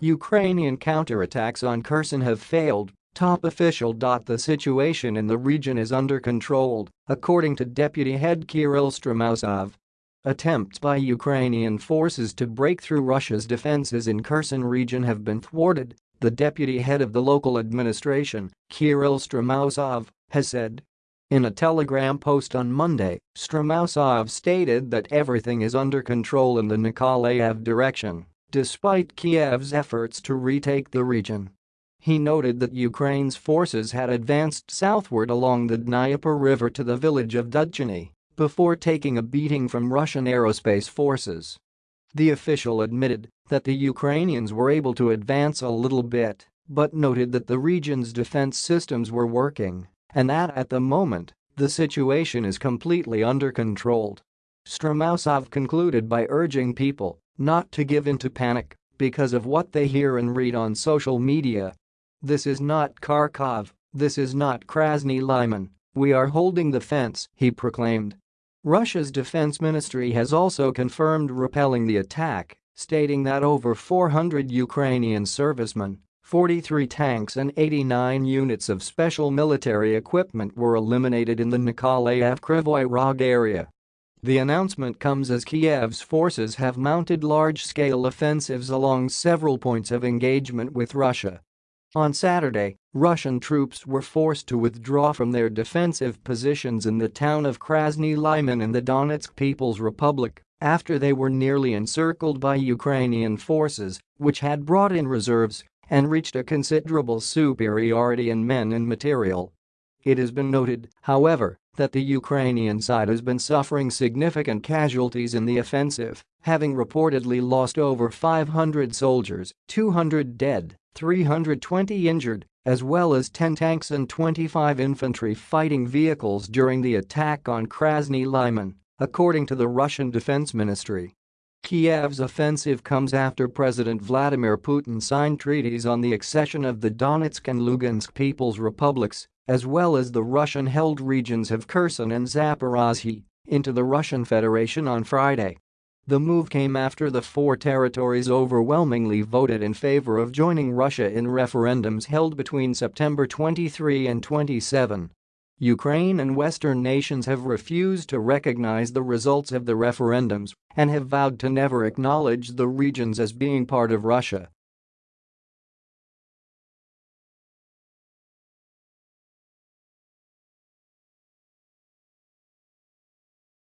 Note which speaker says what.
Speaker 1: Ukrainian counterattacks on Kherson have failed, top official. The situation in the region is under control, according to Deputy Head Kirill Stremousov. Attempts by Ukrainian forces to break through Russia's defenses in Kherson region have been thwarted, the deputy head of the local administration, Kirill Stremousov, has said. In a telegram post on Monday, Stremousov stated that everything is under control in the Nikolaev direction, despite Kiev's efforts to retake the region. He noted that Ukraine's forces had advanced southward along the Dnieper River to the village of Dudchany before taking a beating from Russian aerospace forces. The official admitted that the Ukrainians were able to advance a little bit, but noted that the region's defense systems were working and that at the moment, the situation is completely under control. Stremousov concluded by urging people not to give in to panic because of what they hear and read on social media. This is not Kharkov, this is not Krasny Lyman, we are holding the fence, he proclaimed. Russia's defense ministry has also confirmed repelling the attack, stating that over 400 Ukrainian servicemen, 43 tanks and 89 units of special military equipment were eliminated in the Nikolaev Kryvyi Rog area. The announcement comes as Kiev's forces have mounted large-scale offensives along several points of engagement with Russia on Saturday, Russian troops were forced to withdraw from their defensive positions in the town of Krasny Lyman in the Donetsk People's Republic after they were nearly encircled by Ukrainian forces, which had brought in reserves and reached a considerable superiority in men and material. It has been noted, however, that the Ukrainian side has been suffering significant casualties in the offensive, having reportedly lost over 500 soldiers, 200 dead, 320 injured, as well as 10 tanks and 25 infantry fighting vehicles during the attack on Krasny Lyman, according to the Russian Defense Ministry. Kiev's offensive comes after President Vladimir Putin signed treaties on the accession of the Donetsk and Lugansk People's Republics, as well as the Russian-held regions of Kherson and Zaporozhye, into the Russian Federation on Friday. The move came after the four territories overwhelmingly voted in favor of joining Russia in referendums held between September 23 and 27. Ukraine and Western nations have refused to recognize the results of the referendums and have vowed to never acknowledge the regions as being part of Russia.